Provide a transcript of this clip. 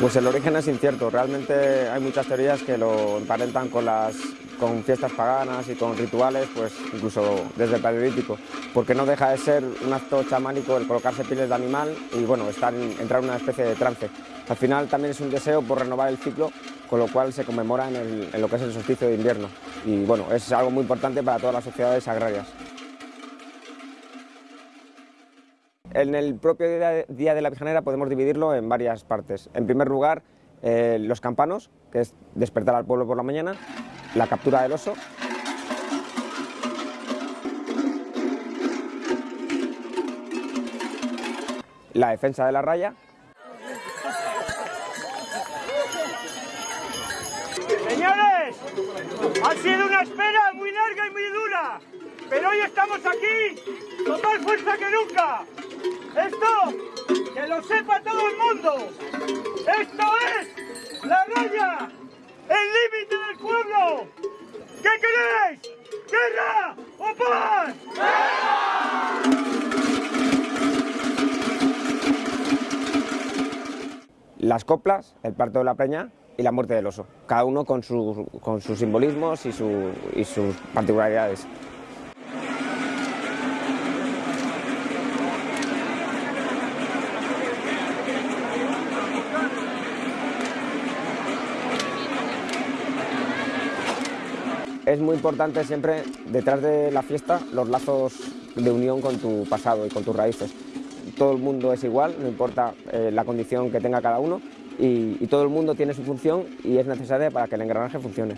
Pues el origen es incierto, realmente hay muchas teorías que lo emparentan con, las, con fiestas paganas y con rituales, pues incluso desde el paleolítico, porque no deja de ser un acto chamánico el colocarse pieles de animal y bueno, entrar en una especie de trance. Al final también es un deseo por renovar el ciclo, con lo cual se conmemora en, en lo que es el solsticio de invierno y bueno, es algo muy importante para todas las sociedades agrarias. En el propio Día de la Virgenera podemos dividirlo en varias partes. En primer lugar, eh, los campanos, que es despertar al pueblo por la mañana, la captura del oso, la defensa de la raya, Señores, ha sido una espera muy larga y muy dura, pero hoy estamos aquí con más fuerza que nunca. Esto, que lo sepa todo el mundo. Esto es la raya, el límite del pueblo. ¿Qué queréis? ¿Guerra o paz? Las coplas, el parto de la preña y la muerte del oso, cada uno con, con sus simbolismos y, y sus particularidades. Es muy importante siempre, detrás de la fiesta, los lazos de unión con tu pasado y con tus raíces. Todo el mundo es igual, no importa eh, la condición que tenga cada uno, y, y todo el mundo tiene su función y es necesaria para que el engranaje funcione.